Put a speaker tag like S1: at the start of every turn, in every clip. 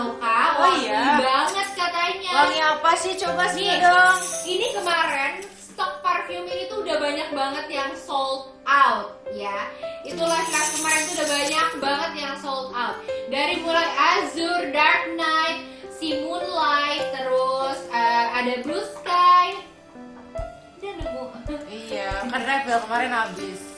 S1: tahu kak,
S2: Oh, iya?
S1: banget katanya.
S2: Wangi apa sih? Coba sih dong.
S1: ini kemarin stok parfum ini tuh udah banyak banget yang sold out ya. Itulah kelas kemarin tuh udah banyak banget yang sold out. Dari mulai Azure, Dark Knight, si Moonlight, terus eh, ada Blue Sky. Nemu.
S2: Iya, kan refill kemarin habis.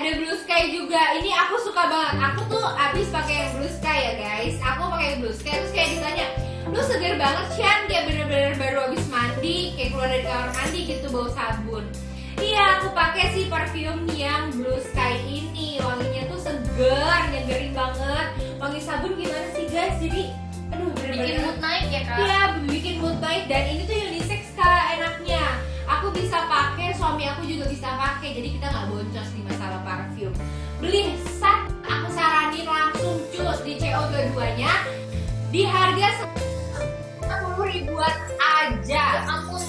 S1: Ada Blue Sky juga. Ini aku suka banget. Aku tuh abis pakai yang Blue Sky ya guys. Aku pakai Blue Sky terus kayak ditanya, lu seger banget Chan kayak bener-bener baru abis mandi, kayak keluar dari kamar mandi gitu bau sabun. Iya, aku pakai sih parfum yang Blue Sky ini. Wanginya tuh seger, nyegerin banget. Wangi sabun gimana sih guys? Jadi, aduh
S3: Bikin
S1: bener-bener
S3: mood naik ya kak?
S1: Iya, bikin mood baik dan ini tuh. Aku bisa pakai, suami aku juga bisa pakai, jadi kita nggak boncos di masalah parfum. Beli sat, aku saranin langsung cus di CO dua-duanya di harga 10 ribuan aja.
S3: Ya ampun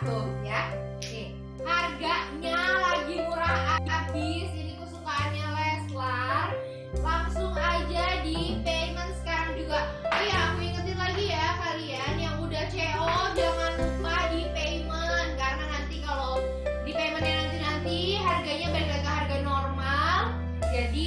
S1: tuh ya. Nih, harganya lagi murah habis. Ini kesukaannya Leslar. Langsung aja di payment sekarang juga. Oh ya, aku ingetin lagi ya kalian yang udah CO jangan lupa di payment karena nanti kalau di paymentnya nanti nanti harganya balik harga normal. Jadi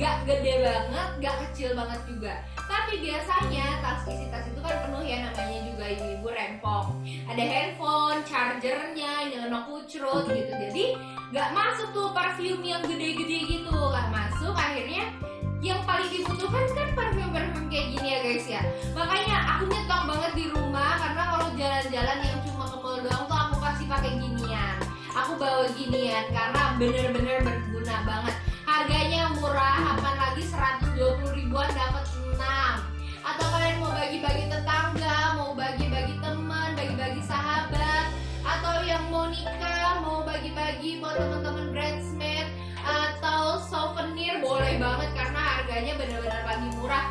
S1: gak gede banget, gak kecil banget juga. Tapi biasanya tas isi tas itu kan penuh ya namanya juga ibu-ibu rempong. Ada handphone, chargernya, nyono kucrut gitu. Jadi gak masuk tuh parfum yang gede-gede gitu, gak masuk. Akhirnya yang paling dibutuhkan kan parfum-parfum kayak gini ya guys ya makanya aku nyetok banget di rumah karena kalau jalan-jalan yang cuma ke mall doang tuh aku pasti pakai ginian aku bawa ginian karena bener-bener berguna banget harganya murah apalagi 120 ribuan dapat 6 atau kalian mau bagi-bagi tetangga mau bagi-bagi teman bagi-bagi sahabat atau yang mau nikah mau bagi-bagi buat teman-teman bridesmaid atau souvenir boleh banget karena harganya benar-benar lagi murah.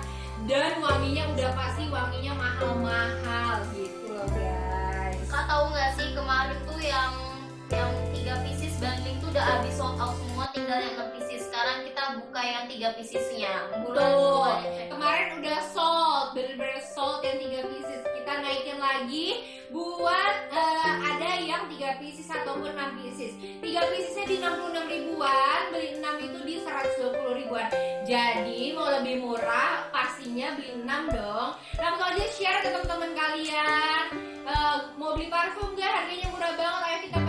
S1: Dan wanginya udah pasti wanginya mahal-mahal gitu loh guys.
S3: Kak tahu nggak sih kemarin tuh yang yang tiga pieces bundling tuh udah habis sold out semua tinggal yang 6 pieces sekarang kita buka yang tiga piecesnya buruan
S1: Tuh, kemarin udah sold, bener-bener sold yang 3 pieces. Kita naikin lagi buat eh, ada yang 3 pieces ataupun 6 pieces. 3 piecesnya di 66 ribuan, beli 6 itu di 120 ribuan. Jadi mau lebih murah, pastinya beli 6 dong. Langsung aja share ke teman-teman kalian. Eh, mau beli parfum gak? Harganya murah banget, ayo kita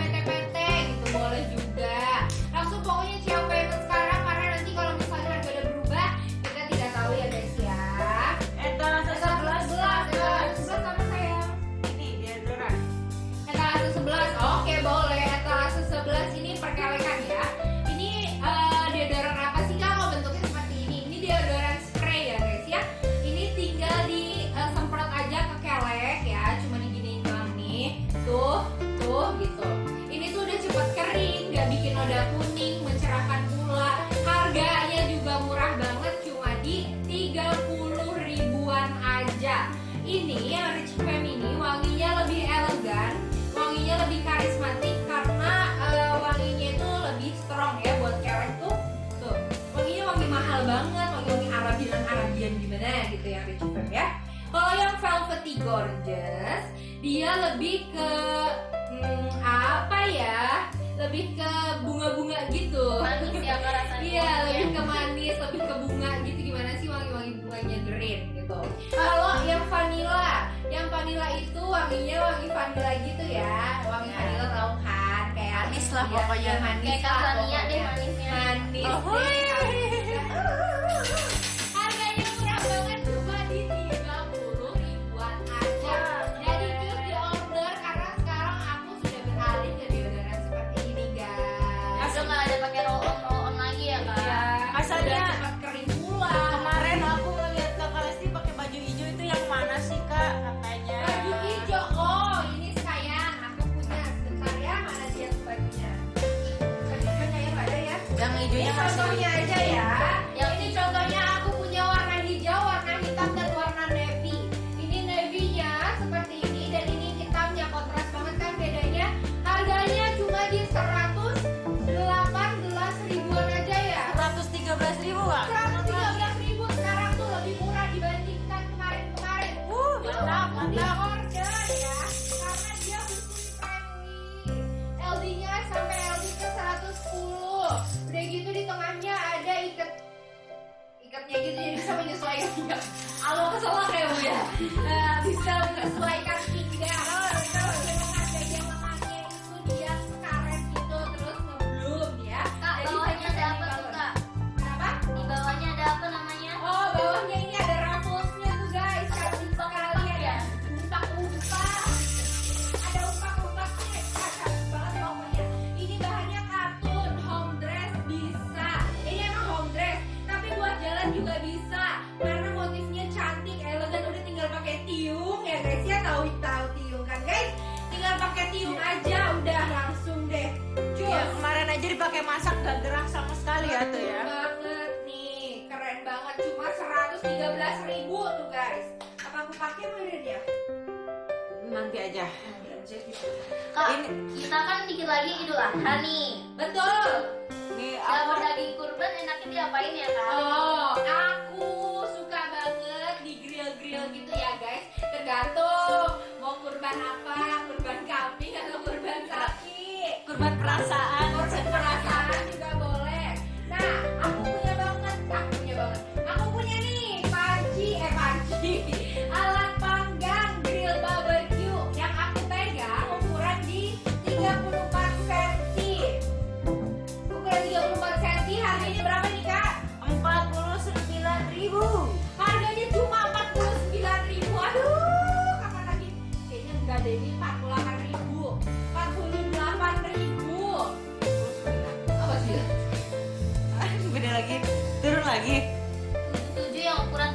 S1: gorgeous dia lebih ke hmm, apa ya lebih ke bunga-bunga gitu
S3: manis ya rasanya
S1: Iya, lebih ke manis, lebih ke bunga gitu gimana sih wangi-wangi bunganya green gitu. Kalau yang vanilla, yang vanilla itu wanginya wangi vanilla gitu ya, wangi
S2: Ya.
S1: vanilla tahu kan kayak
S2: Manis lah
S1: Iya,
S2: pokoknya.
S1: iya, manis
S3: kayak
S1: lah
S3: deh manisnya
S1: Manis.
S2: Oh,
S1: deh, contohnya aja ya.
S3: Yang
S1: Ini contohnya aku punya warna hijau, warna hitam dan warna navy. Ini navy-nya seperti ini dan ini hitamnya kontras banget kan bedanya. Harganya cuma di 118 ribuan aja ya.
S2: 113 ribu kak.
S1: 113 ribu sekarang tuh lebih murah dibandingkan kemarin-kemarin.
S2: Uh,
S1: Mantap,
S2: mantap,
S1: cuma 113 ribu tuh guys. Apa aku pakai beneran ya?
S2: Nanti aja.
S1: nanti aja gitu.
S3: Kak
S2: Ini
S3: kita kan dikit lagi idul adha nih.
S1: Betul.
S2: Nih aku
S3: daging kurban enaknya diapain ya kak?
S1: Oh aku suka banget di grill grill gitu ya guys. Tergantung mau kurban apa kurban kambing atau kurban sapi
S2: kurban perasaan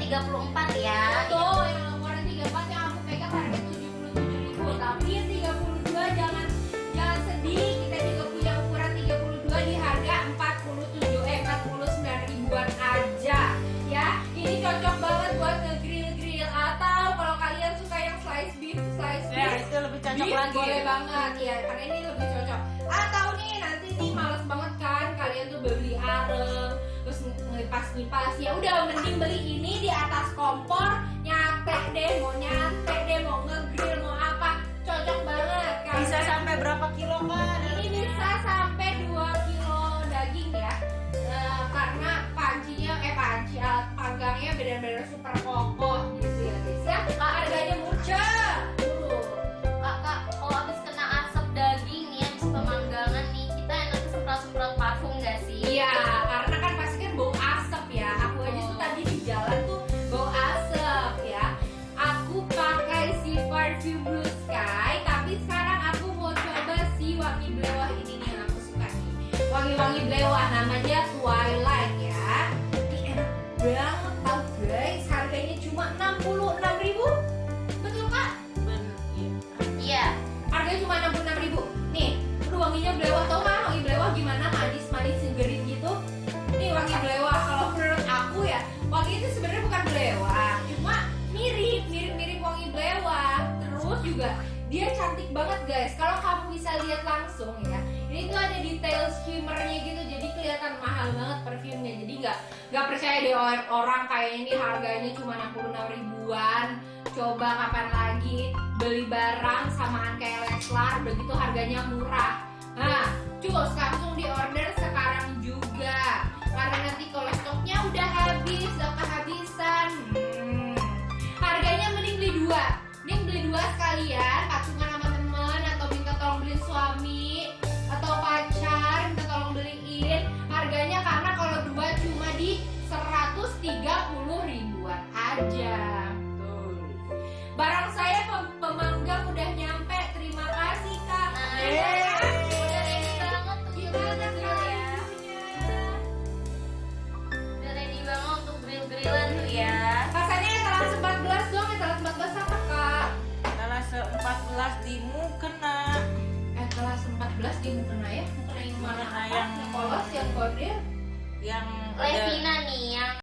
S1: 34
S3: ya.
S1: Tuh, yang ukuran 34 yang aku pegang harga 77 ribu. Tapi yang 32 jangan jangan sedih Kita juga punya ukuran 32 di harga 47 eh 49 ribuan aja Ya, ini cocok banget buat nge-grill-grill Atau kalau kalian suka yang slice beef, slice
S2: Ya,
S1: beef
S2: itu lebih cocok
S1: Beef
S2: lagi.
S1: boleh banget ya karena ini lebih cocok. Atau nih nanti nih ngipas ya udah mending beli ini di atas kompor nyate deh mau nyate deh mau ngegrill mau apa. Cocok banget kan?
S2: Bisa sampai berapa kilo kak?
S1: ini bisa sampai 2 kilo daging ya. Eh, karena pancinya eh panci alat panggangnya benar-benar super kokoh banget guys. Kalau kamu bisa lihat langsung ya ini tuh ada detail shimmernya gitu jadi kelihatan mahal banget perfumnya jadi nggak nggak percaya deh orang, kayak ini harganya cuma 66 ribuan. Coba kapan lagi beli barang samaan kayak Leslar begitu harganya murah. Nah cus langsung di order sekarang juga. Karena nanti kalau stoknya udah habis udah kehabisan yang kode
S2: Yang ada
S3: Levina nih yang